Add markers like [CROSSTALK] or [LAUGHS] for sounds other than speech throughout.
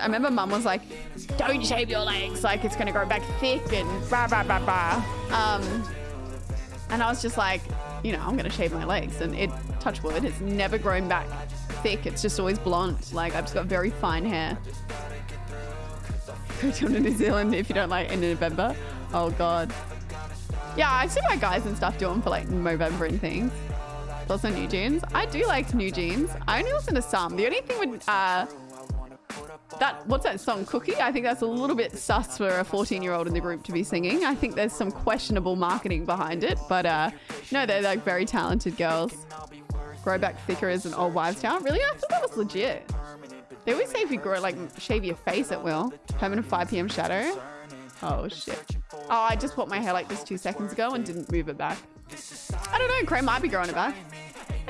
I remember mum was like, don't shave your legs, like it's gonna grow back thick and blah, blah, blah, blah. Um, and I was just like, you know, I'm gonna shave my legs and it, touch wood, it's never grown back thick. It's just always blonde. Like I've just got very fine hair. Go to New Zealand if you don't like in November. Oh God. Yeah, I see my guys and stuff doing for like November and things. Also NewJeans. I do like NewJeans. I only listen to some. The only thing with uh, that what's that song cookie? I think that's a little bit sus for a 14 year old in the group to be singing. I think there's some questionable marketing behind it but uh no they're like very talented girls. Grow back thicker as an old wives tale. Really? I thought that was legit. They always say if you grow like shave your face at will. Permanent 5 p.m shadow. Oh shit. Oh i just put my hair like this two seconds ago and didn't move it back. I don't know Cray might be growing it back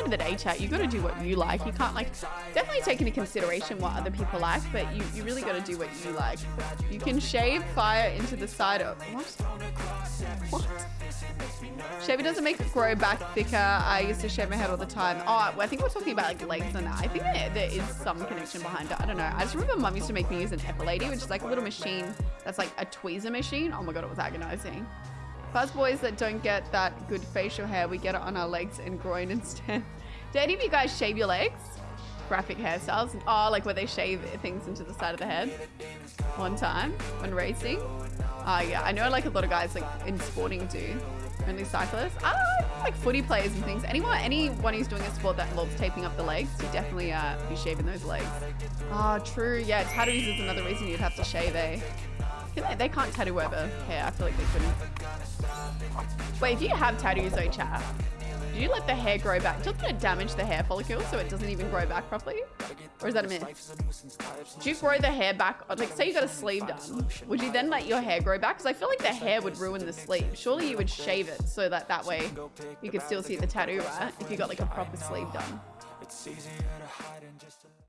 end of the day, chat, you got to do what you like. You can't like definitely take into consideration what other people like, but you, you really got to do what you like. You can shave fire into the side of what? What? Shaving doesn't make it grow back thicker. I used to shave my head all the time. Oh, I think we're talking about like legs and that. I think there, there is some connection behind it. I don't know. I just remember mum used to make me use an Epilady, which is like a little machine that's like a tweezer machine. Oh my god, it was agonizing. Us boys that don't get that good facial hair, we get it on our legs and groin [LAUGHS] instead. Do any of you guys shave your legs? Graphic hairstyles? Oh, like where they shave things into the side of the head? One time when racing? Oh yeah, I know like a lot of guys like in sporting do. Only cyclists. Ah, like footy players and things. Anyone, anyone who's doing a sport that involves taping up the legs, you definitely uh, be shaving those legs. Oh, true. Yeah, tattoos is another reason you'd have to shave, eh? They, they can't tattoo over hair. I feel like they couldn't. Wait, if you have tattoos though, chat, do you let the hair grow back? Doesn't it damage the hair follicle so it doesn't even grow back properly? Or is that a myth? Do you grow the hair back? Like, say you got a sleeve done. Would you then let your hair grow back? Because I feel like the hair would ruin the sleeve. Surely you would shave it so that that way you could still see the tattoo, right? If you got like a proper sleeve done.